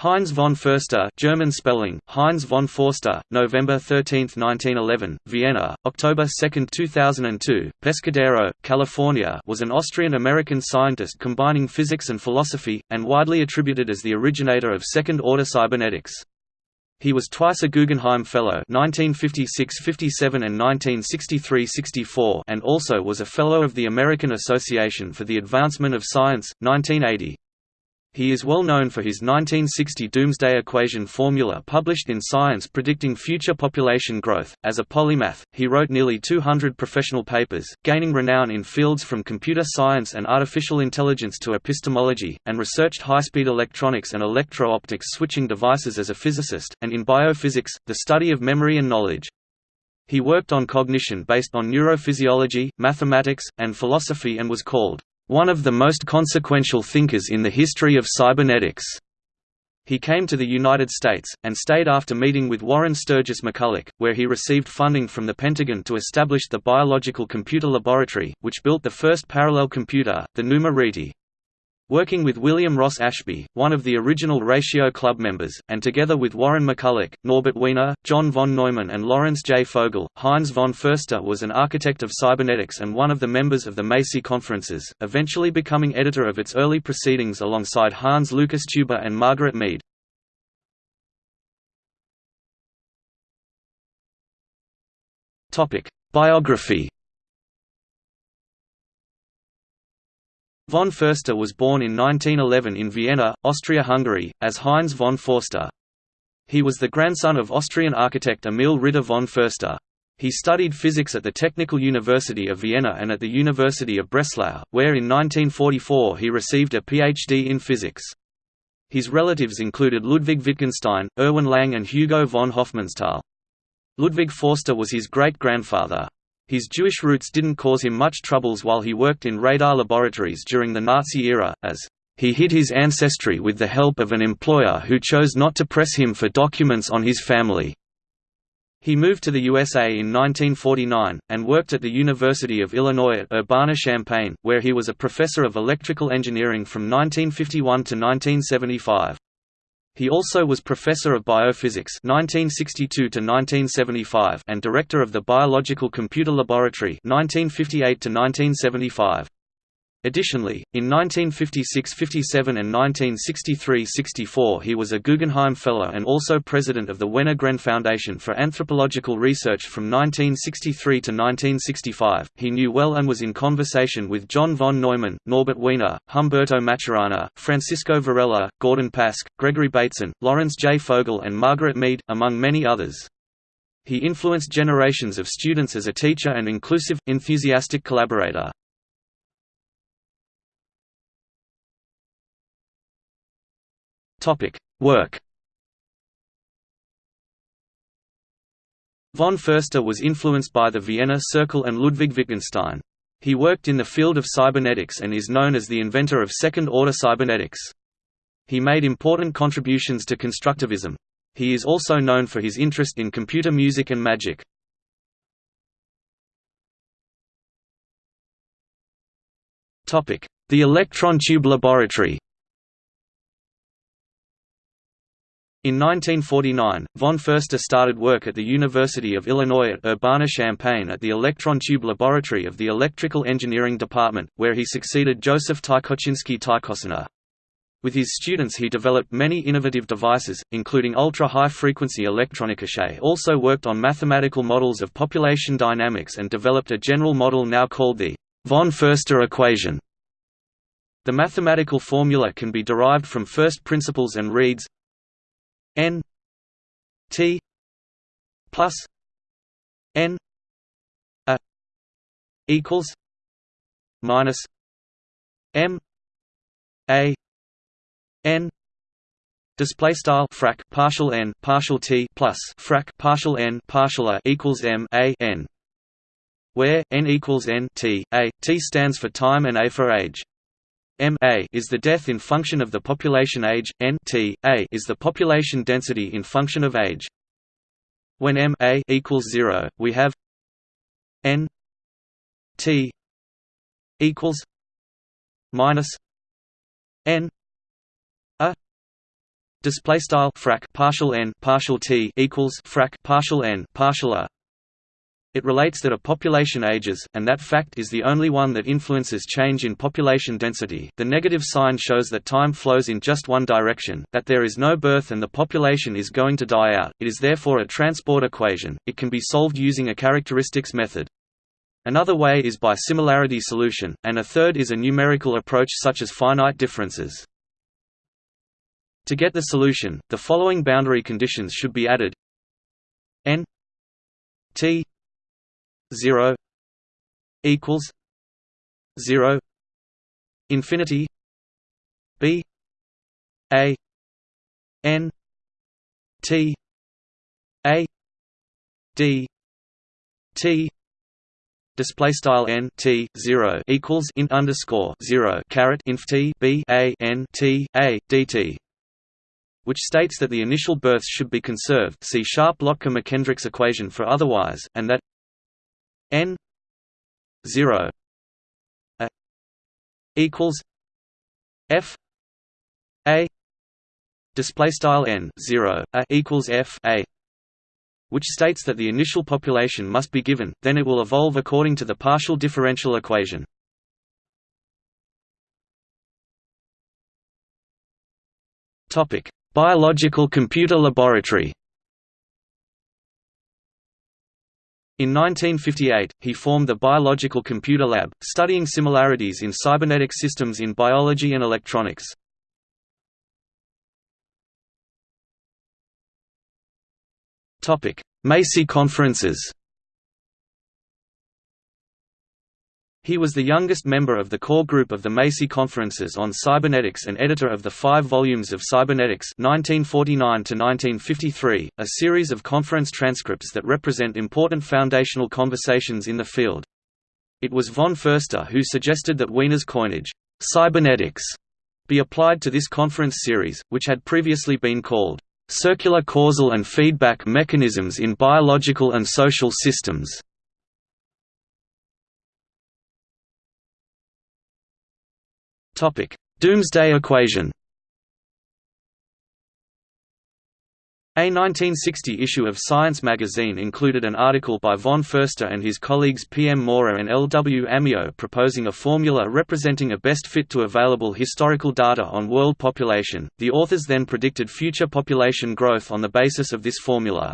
Heinz von Förster German spelling, Heinz von Forster, November 13, 1911, Vienna, October 2, 2002, Pescadero, California was an Austrian-American scientist combining physics and philosophy, and widely attributed as the originator of second-order cybernetics. He was twice a Guggenheim Fellow 1956–57 and 1963–64 and also was a Fellow of the American Association for the Advancement of Science, 1980. He is well known for his 1960 doomsday equation formula published in Science predicting future population growth. As a polymath, he wrote nearly 200 professional papers, gaining renown in fields from computer science and artificial intelligence to epistemology, and researched high-speed electronics and electro-optics switching devices as a physicist, and in biophysics, the study of memory and knowledge. He worked on cognition based on neurophysiology, mathematics, and philosophy and was called one of the most consequential thinkers in the history of cybernetics. He came to the United States, and stayed after meeting with Warren Sturgis McCulloch, where he received funding from the Pentagon to establish the Biological Computer Laboratory, which built the first parallel computer, the Numa Rete. Working with William Ross Ashby, one of the original Ratio Club members, and together with Warren McCulloch, Norbert Wiener, John von Neumann and Lawrence J. Fogel, Heinz von Förster was an architect of cybernetics and one of the members of the Macy Conferences, eventually becoming editor of its early proceedings alongside Hans Lukas Teuber and Margaret Mead. Biography Von Förster was born in 1911 in Vienna, Austria-Hungary, as Heinz von Forster. He was the grandson of Austrian architect Emil Ritter von Förster. He studied physics at the Technical University of Vienna and at the University of Breslau, where in 1944 he received a PhD in physics. His relatives included Ludwig Wittgenstein, Erwin Lang and Hugo von Hofmannsthal. Ludwig Forster was his great-grandfather. His Jewish roots didn't cause him much troubles while he worked in radar laboratories during the Nazi era, as he hid his ancestry with the help of an employer who chose not to press him for documents on his family. He moved to the USA in 1949, and worked at the University of Illinois at Urbana-Champaign, where he was a professor of electrical engineering from 1951 to 1975. He also was professor of biophysics 1962 to 1975 and director of the Biological Computer Laboratory 1958 to 1975. Additionally, in 1956–57 and 1963–64 he was a Guggenheim Fellow and also president of the Wenner Gren Foundation for Anthropological Research from 1963 to 1965. He knew well and was in conversation with John von Neumann, Norbert Wiener, Humberto Maturana, Francisco Varela, Gordon Pask, Gregory Bateson, Lawrence J. Fogel and Margaret Mead, among many others. He influenced generations of students as a teacher and inclusive, enthusiastic collaborator. Work. Von Förster was influenced by the Vienna Circle and Ludwig Wittgenstein. He worked in the field of cybernetics and is known as the inventor of second-order cybernetics. He made important contributions to constructivism. He is also known for his interest in computer music and magic. The electron tube laboratory In 1949, von Förster started work at the University of Illinois at Urbana-Champaign at the electron tube laboratory of the Electrical Engineering Department, where he succeeded Joseph Tykoczynski Tykociner. With his students he developed many innovative devices, including ultra-high-frequency electronica. also worked on mathematical models of population dynamics and developed a general model now called the von Förster equation. The mathematical formula can be derived from first principles and reads n t plus n a equals minus m a n Display style frac partial n partial t plus frac partial n partial a equals m a n, where n equals n t a t stands for time and a for age. M a is the death in function of the population age, N t a is the population density in function of age. When M a equals 0, we have N t equals minus N a Display style frac partial n partial t equals frac partial n partial a. It relates that a population ages, and that fact is the only one that influences change in population density. The negative sign shows that time flows in just one direction, that there is no birth and the population is going to die out. It is therefore a transport equation. It can be solved using a characteristics method. Another way is by similarity solution, and a third is a numerical approach such as finite differences. To get the solution, the following boundary conditions should be added n t 0 equals 0 infinity b a n t a d t display style n t 0 equals int underscore 0 caret inf t b a n t a dt which states that the initial births should be conserved. See Sharpe-Lotka-McKendrick's equation for otherwise, and that n 0 a equals f a display style n 0 a equals f a which states that the initial population must be given then it will evolve according to the partial differential equation. Topic Biological Computer Laboratory In 1958, he formed the Biological Computer Lab, studying similarities in cybernetic systems in biology and electronics. Macy conferences He was the youngest member of the core group of the Macy Conferences on Cybernetics and editor of the five volumes of Cybernetics 1949 a series of conference transcripts that represent important foundational conversations in the field. It was von Förster who suggested that Wiener's coinage, cybernetics, be applied to this conference series, which had previously been called circular causal and feedback mechanisms in biological and social systems. Topic: Doomsday equation. A 1960 issue of Science magazine included an article by von Förster and his colleagues P. M. Mora and L. W. Amiot proposing a formula representing a best fit to available historical data on world population. The authors then predicted future population growth on the basis of this formula.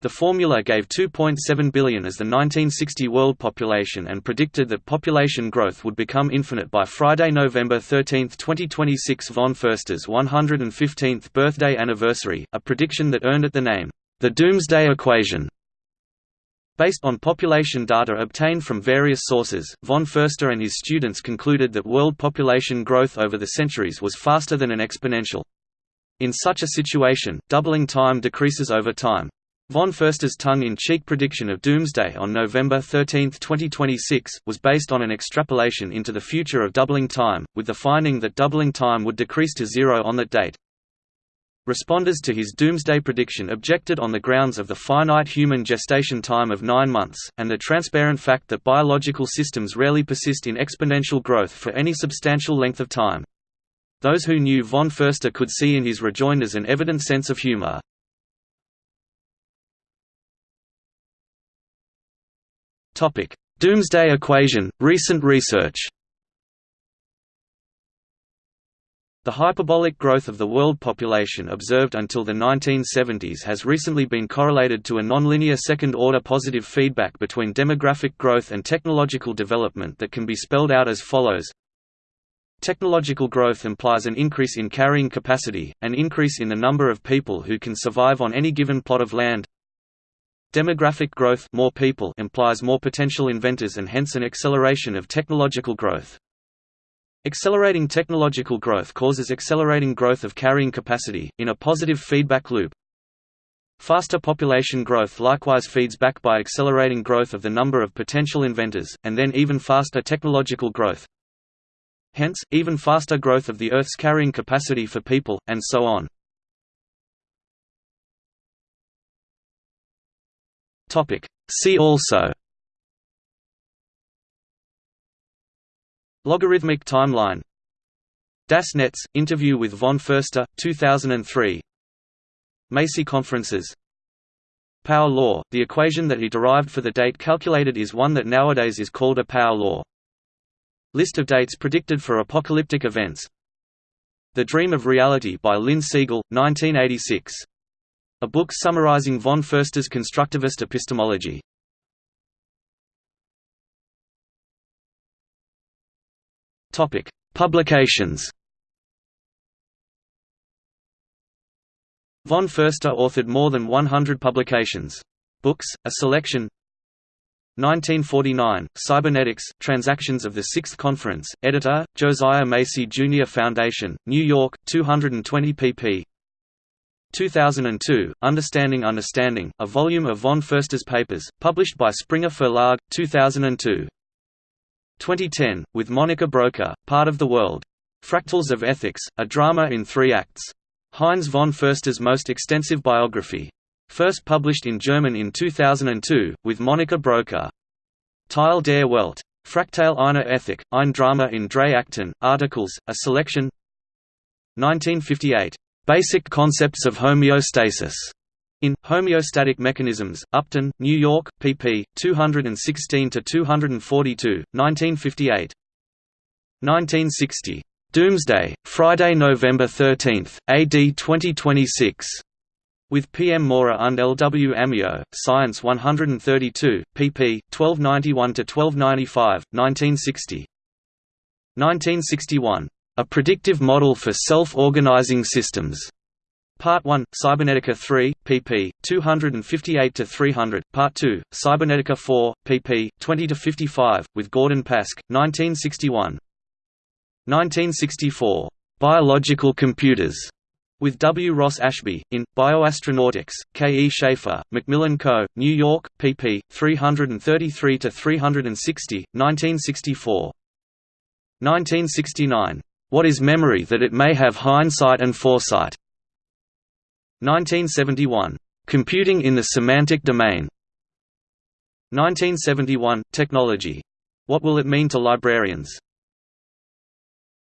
The formula gave 2.7 billion as the 1960 world population and predicted that population growth would become infinite by Friday, November 13, 2026 von Förster's 115th birthday anniversary, a prediction that earned it the name, the Doomsday Equation. Based on population data obtained from various sources, von Förster and his students concluded that world population growth over the centuries was faster than an exponential. In such a situation, doubling time decreases over time. Von Förster's tongue-in-cheek prediction of doomsday on November 13, 2026, was based on an extrapolation into the future of doubling time, with the finding that doubling time would decrease to zero on that date. Responders to his doomsday prediction objected on the grounds of the finite human gestation time of nine months, and the transparent fact that biological systems rarely persist in exponential growth for any substantial length of time. Those who knew von Förster could see in his rejoinders an evident sense of humor. Topic: Doomsday equation. Recent research. The hyperbolic growth of the world population observed until the 1970s has recently been correlated to a nonlinear second-order positive feedback between demographic growth and technological development that can be spelled out as follows. Technological growth implies an increase in carrying capacity, an increase in the number of people who can survive on any given plot of land, Demographic growth more people implies more potential inventors and hence an acceleration of technological growth. Accelerating technological growth causes accelerating growth of carrying capacity, in a positive feedback loop. Faster population growth likewise feeds back by accelerating growth of the number of potential inventors, and then even faster technological growth. Hence, even faster growth of the Earth's carrying capacity for people, and so on. Topic. See also Logarithmic timeline Das Netz, interview with von Förster, 2003 Macy conferences Power law, the equation that he derived for the date calculated is one that nowadays is called a power law. List of dates predicted for apocalyptic events The Dream of Reality by Lynn Segal, 1986. A book summarizing von Förster's constructivist epistemology. Topic: Publications. Von Förster authored more than 100 publications. Books, a selection 1949, Cybernetics, Transactions of the Sixth Conference, editor, Josiah Macy Jr. Foundation, New York, 220 pp. 2002, Understanding Understanding, a volume of von Förster's papers, published by Springer Verlag, 2002. 2010, with Monika Bröcker, Part of the World. Fractals of Ethics, a drama in three acts. Heinz von Förster's most extensive biography. First published in German in 2002, with Monika Bröcker. Teil der Welt. Fractal einer Ethik, ein Drama in drei Akten, articles, a selection 1958. Basic Concepts of Homeostasis. In Homeostatic Mechanisms, Upton, New York, pp. 216 to 242, 1958. 1960. Doomsday, Friday, November 13, AD 2026. With P. M. Mora und L. W. Amiot, Science 132, pp. 1291–1295, 1960. 1961. A Predictive Model for Self-Organizing Systems. Part 1, Cybernetica 3, pp. 258–300, Part 2, Cybernetica 4, pp. 20–55, with Gordon Pask, 1961. 1964. Biological Computers, with W. Ross Ashby, in, Bioastronautics, K. E. Schaefer, Macmillan Co., New York, pp. 333–360, 1964. 1969. What is memory that it may have hindsight and foresight? 1971. Computing in the Semantic Domain 1971. Technology. What will it mean to librarians?